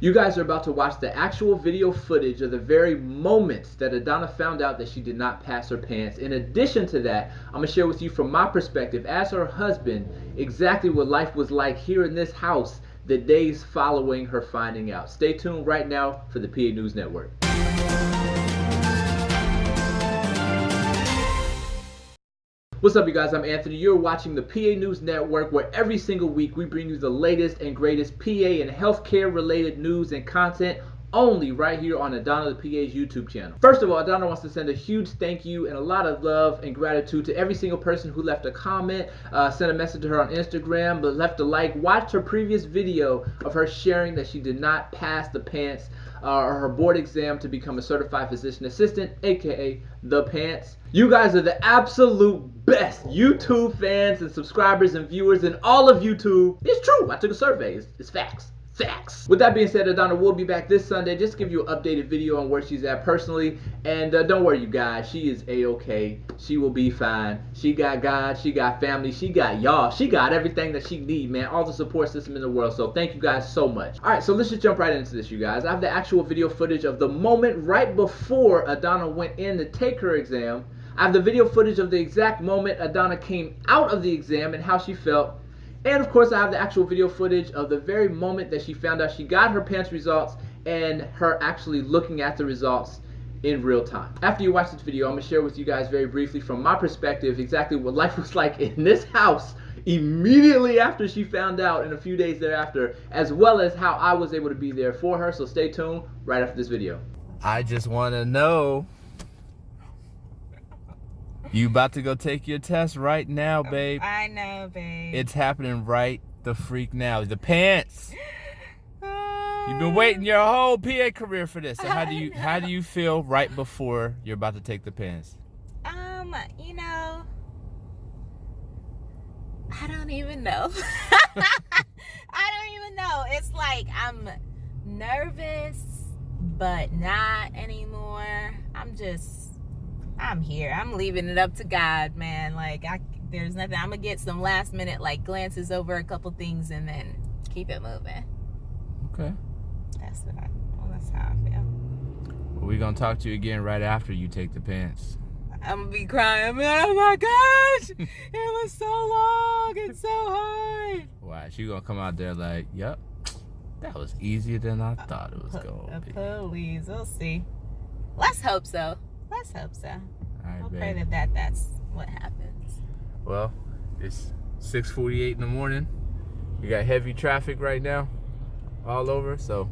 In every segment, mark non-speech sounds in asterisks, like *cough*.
You guys are about to watch the actual video footage of the very moments that Adana found out that she did not pass her PANCE. In addition to that, I'm going to share with you from my perspective as her husband exactly what life was like here in this house the days following her finding out. Stay tuned right now for the PA News Network. What's up, you guys? I'm Anthony. You're watching the PA News Network, where every single week we bring you the latest and greatest PA and healthcare related news and content only right here on Adana the PA's YouTube channel. First of all, Adana wants to send a huge thank you and a lot of love and gratitude to every single person who left a comment, uh, sent a message to her on Instagram, but left a like, watched her previous video of her sharing that she did not pass the PANCE uh, or her board exam to become a certified physician assistant, aka the PANCE. You guys are the absolute best YouTube fans and subscribers and viewers in all of YouTube. It's true. I took a survey. It's, it's facts. Facts. With that being said, Adana will be back this Sunday. Just give you an updated video on where she's at personally. And uh, don't worry, you guys. She is a-okay. She will be fine. She got God. She got family. She got y'all. She got everything that she need, man. All the support system in the world. So thank you guys so much. All right, so let's just jump right into this, you guys. I have the actual video footage of the moment right before Adana went in to take her exam. I have the video footage of the exact moment Adana came out of the exam and how she felt. And of course, I have the actual video footage of the very moment that she found out she got her PANCE results and her actually looking at the results in real time. After you watch this video, I'm gonna share with you guys very briefly from my perspective exactly what life *laughs* was like in this house immediately after she found out and a few days thereafter, as well as how I was able to be there for her. So stay tuned right after this video. I just wanna know you about to go take your test right now, babe. I know, babe. It's happening right the freak now. The PANCE. You've been waiting your whole PA career for this. So how do you how do you feel right before you're about to take the PANCE? Um, you know, I don't even know. *laughs* I don't even know. It's like I'm nervous, but not anymore. I'm just I'm here. I'm leaving it up to God, man. Like I there's nothing. I'm gonna get some last minute like glances over a couple things and then keep it moving. Okay. That's what I. Well, that's how I feel. Well, we're gonna talk to you again right after you take the PANCE. I'm gonna be crying. Oh my gosh, *laughs* it was so long and so hard. Wow, she gonna come out there like, yep, that was easier than I thought it was gonna be. Please, we'll see. Let's hope so. Let's hope so. Right, I'll babe. pray that, that that's what happens. Well, it's 6:48 in the morning. We got heavy traffic right now, all over. So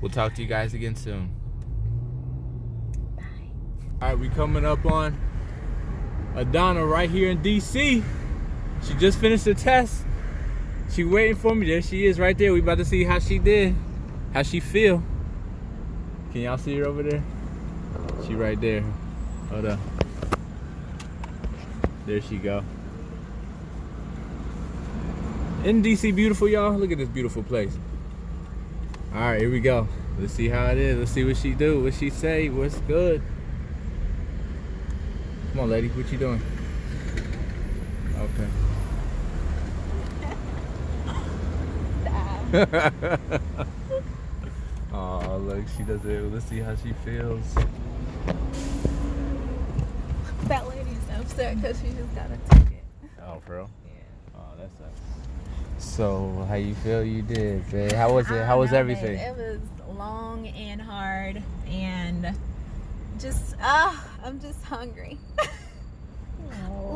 we'll talk to you guys again soon. Bye. All right, we coming up on Adana right here in DC. She just finished the test. She waiting for me. There she is, right there. We about to see how she did, how she feel. Can y'all see her over there? She right there. Hold up. There she go. In DC beautiful, y'all? Look at this beautiful place. All right, here we go. Let's see how it is. Let's see what she do. What she say. What's good. Come on, lady. What you doing? Okay. oh, *laughs* look, she does it. Let's see how she feels. That lady's upset because she just got a ticket. Oh, bro. Yeah. Oh, that's sucks. So, how you feel you did, babe? How was it? How was know, everything? babe. It was long and hard and just ah, I'm just hungry. *laughs*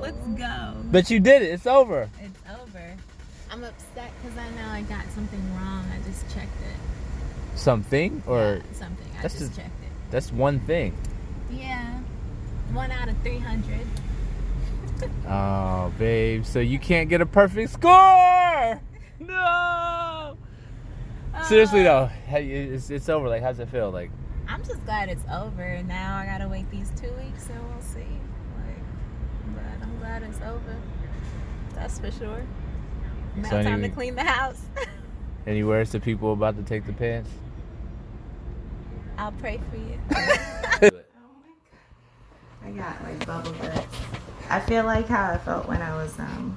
Let's go. But you did it. It's over. It's over. I'm upset because I know I got something wrong. I just checked it. Something or Yeah, something. I that's just just- checked it. that's one thing. Yeah. One out of 300. Oh, babe. So you can't get a perfect score. *laughs* No. Seriously Uh, though, how it's, it's over. Like, how's it feel? Like, I'm just glad it's over. Now I gotta wait these two weeks and we'll see. Like, but I'm glad it's over. That's for sure. Now So time to clean the house. any words to people about to take the PANCE? I'll pray for you. *laughs* I like bubble guts. I feel like how I felt when I was um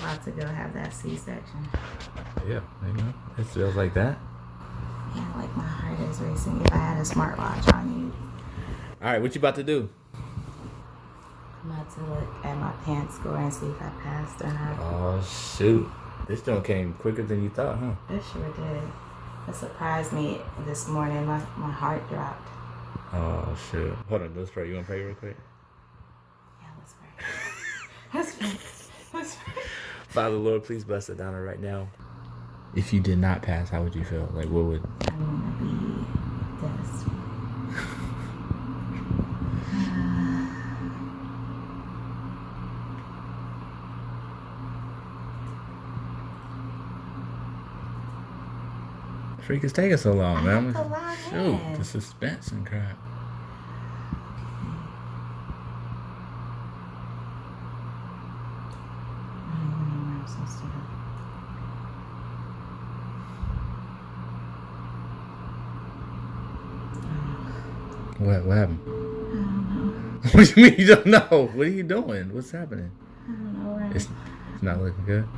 about to go have that C-section. Yeah, you know, it feels like that. is racing if I had a smartwatch on you. All right, what you about to do? I'm about to look at my PANCE score and see if I passed or not. Oh shoot, this one came quicker than you thought, huh? It sure did. It surprised me this morning. My, my heart dropped. Oh shoot. Hold on, let's pray. You wanna pray real quick? Yeah, let's pray. let's pray. Let's pray. *laughs* Father Lord, please bless Adana right now. If you did not pass, how would you feel? Like what would I'm gonna be devastated. freak is taking so long, I man? have to log Shoot, in. the suspense and crap. I don't even know where I'm supposed to go. What what happened? I don't know. *laughs* what do you mean you don't know? What are you doing? What's happening? I don't know It's it's not looking good.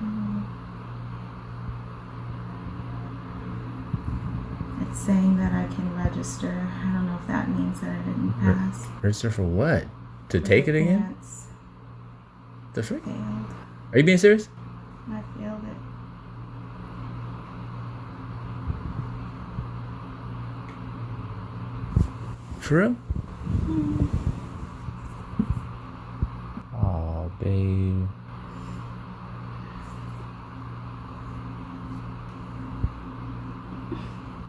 Mm. It's saying that I can register. I don't know if that means that I didn't pass. Register for what? To For take it again? The freak? Failed. Are you being serious? I failed it. For real? Oh, babe.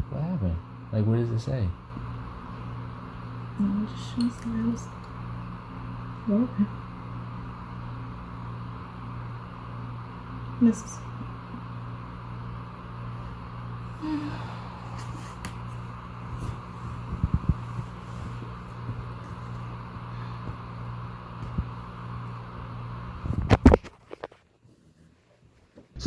What happened? Like, what does it say? No, it just shows that I was broken. This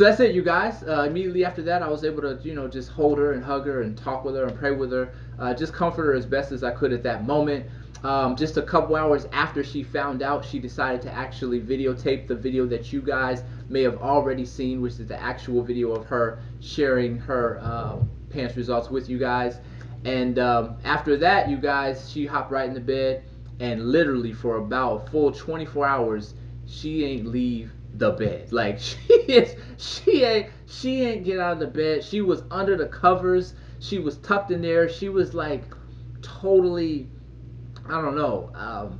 So that's it, you guys. Uh, immediately after that, I was able to, you know, just hold her and hug her and talk with her and pray with her, uh, just comfort her as best as I could at that moment. Um, just a couple hours after she found out, she decided to actually videotape the video that you guys may have already seen, which is the actual video of her sharing her uh, PANCE results with you guys. And um, after that, you guys, she hopped right in the bed, and literally for about a full 24 hours, she ain't leave the bed. Like *laughs* she is, she ain't, she ain't get out of the bed. She was under the covers. She was tucked in there. She was like totally, I don't know. Um,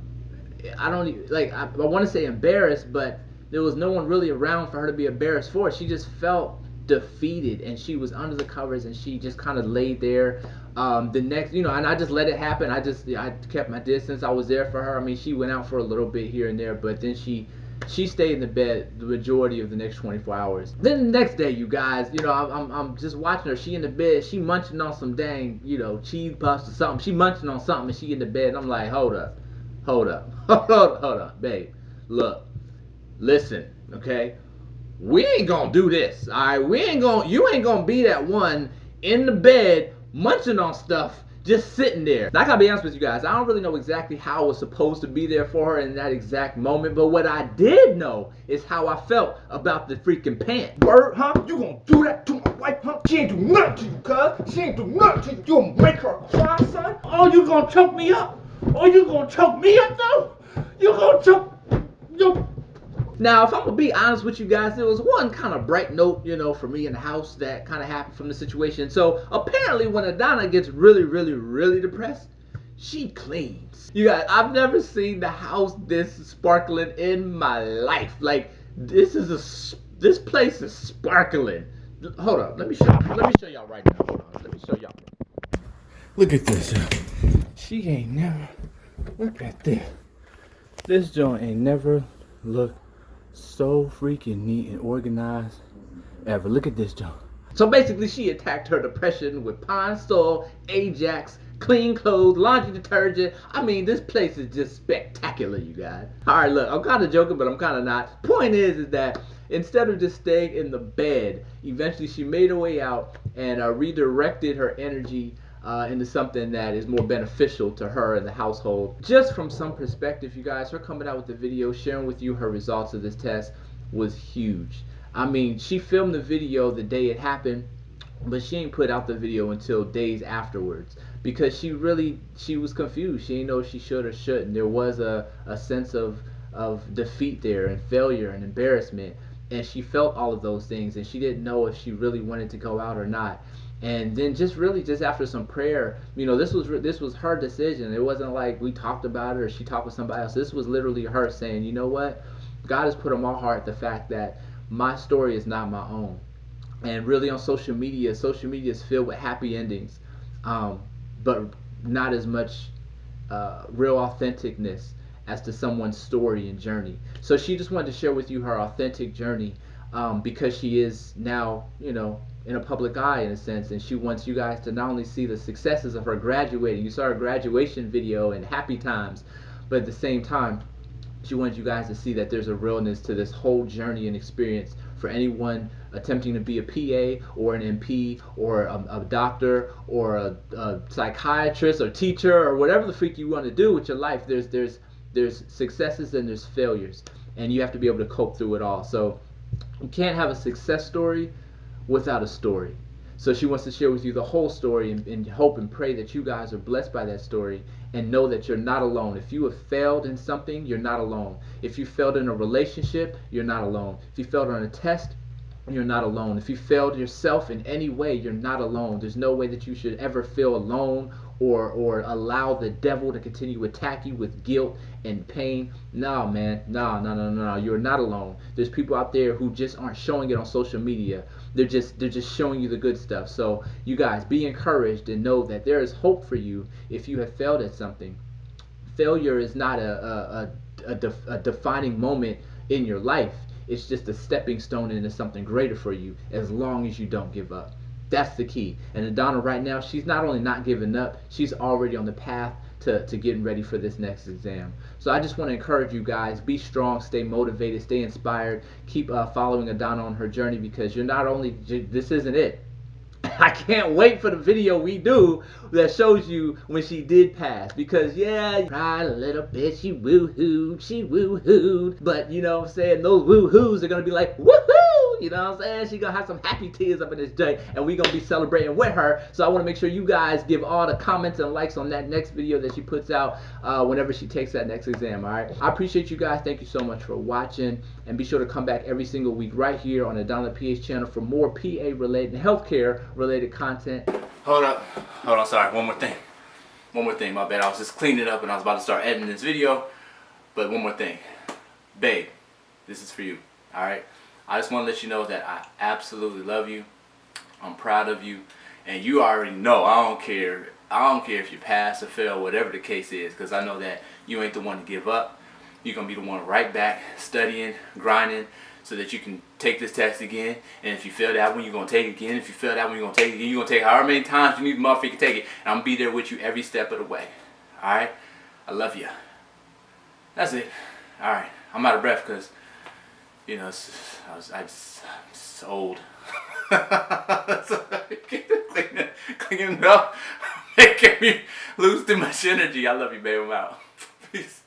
I don't like. I, I want to say embarrassed, but there was no one really around for her to be embarrassed for. She just felt defeated, and she was under the covers, and she just kind of laid there. Um, the next, you know, and I just let it happen. I just, I kept my distance. I was there for her. I mean, she went out for a little bit here and there, but then she she stayed in the bed the majority of the next 24 hours. Then the next day, you guys, you know, I'm, I'm, just watching her. She in the bed. She munching on some dang, you know, cheese puffs or something. She munching on something, and she in the bed. And I'm like, hold up, hold up, *laughs* hold up, hold up, babe. Look, listen, okay. We ain't gonna do this, all right. We ain't gonna. You ain't gonna be that one in the bed munching on stuff just sitting there. Now, I gotta be honest with you guys, I don't really know exactly how I was supposed to be there for her in that exact moment, but what I did know is how I felt about the freaking PANCE. Word, huh? You gonna do that to my wife, huh? She ain't do nothing to you, cuz. She ain't do nothing to you. You gonna make her cry, son? Oh, you gonna choke me up? Oh, you gonna choke me up, though? You gonna choke... You... Now, if I'm gonna be honest with you guys, there was one kind of bright note, you know, for me in the house that kind of happened from the situation. So apparently, when Adana gets really, really, really depressed, she cleans. You guys, I've never seen the house this sparkling in my life. Like this is a this place is sparkling. Hold up, let me show let me show y'all right now. Hold on, let me show y'all. Look at this. She ain't never. Look at this. This joint ain't never looked so freaking neat and organized ever. Look at this joint. So basically, she attacked her depression with Pine Sol, Ajax, clean clothes, laundry detergent. I mean, this place is just spectacular, you guys. All right, look, I'm kind of joking, but I'm kind of not. Point is, is that instead of just staying in the bed, eventually she made her way out and uh, redirected her energy uh, into something that is more beneficial to her and the household. Just from some perspective, you guys, her coming out with the video, sharing with you her results of this test was huge. I mean, she filmed the video the day it happened but she ain't put out the video until days afterwards because she really she was confused. She didn't know she should or shouldn't. There was a, a sense of of defeat there and failure and embarrassment and she felt all of those things and she didn't know if she really wanted to go out or not and then just really just after some prayer you know this was this was her decision. It wasn't like we talked about it or she talked with somebody else. This was literally her saying you know what? God has put on my heart the fact that my story is not my own. And really on social media social media is filled with happy endings um, but not as much uh, real authenticness as to someone's story and journey. So she just wanted to share with you her authentic journey um, because she is now, you know, in a public eye in a sense, and she wants you guys to not only see the successes of her graduating. You saw her graduation video and happy times, but at the same time, she wants you guys to see that there's a realness to this whole journey and experience for anyone attempting to be a PA or an NP or a, a doctor or a, a, psychiatrist or teacher or whatever the freak you want to do with your life. There's there's there's successes and there's failures, and you have to be able to cope through it all. So you can't have a success story without a story. So she wants to share with you the whole story and, and, hope and pray that you guys are blessed by that story and know that you're not alone. If you have failed in something, you're not alone. If you failed in a relationship, you're not alone. If you failed on a test, you're not alone. If you failed yourself in any way, you're not alone. There's no way that you should ever feel alone or or allow the devil to continue to attack you with guilt and pain. No, man. No, no, no, no, no. You're not alone. There's people out there who just aren't showing it on social media. They're just they're just showing you the good stuff. So you guys be encouraged and know that there is hope for you if you have failed at something. Failure is not a a, a, a, def, a defining moment in your life. It's just a stepping stone into something greater for you as long as you don't give up. That's the key. And Adana right now, she's not only not giving up, she's already on the path to, to getting ready for this next exam. So I just want to encourage you guys, be strong, stay motivated, stay inspired, keep uh, following Adana on her journey because you're not only, this isn't it. *laughs* I can't wait for the video we do that shows you when she did pass. Because yeah, cried a little bit, she woo-hooed, she woo-hooed. But you know what I'm saying, those woo-hoos are gonna be like, woohoo! You know what I'm saying? She gonna have some happy tears up in this day, and we gonna be celebrating with her. So I wanna make sure you guys give all the comments and likes on that next video that she puts out uh, whenever she takes that next exam, alright? I appreciate you guys. Thank you so much for watching. And be sure to come back every single week right here on the Donald PH channel for more PA related and healthcare related content. Hold up. Hold on, sorry. One more thing. One more thing, my bad. I was just cleaning it up and I was about to start editing this video. But one more thing. Babe, this is for you. Alright? I just want to let you know that I absolutely love you. I'm proud of you. And you already know I don't care. I don't care if you pass or fail, whatever the case is. Because I know that you ain't the one to give up. You're going to be the one right back, studying, grinding, so that you can take this test again. And if you fail that one, you're going to take it again. If you fail that one, you're going to take it again. You're going to take however many times you need the motherfucker to take it. And I'm going to be there with you every step of the way. Alright? I love you. That's it. Alright. I'm out of breath because, you know, I was, I just, I'm just old. so, cleaning, cleaning up, *laughs* making me lose too much energy. I love you, babe. I'm out. *laughs* Peace.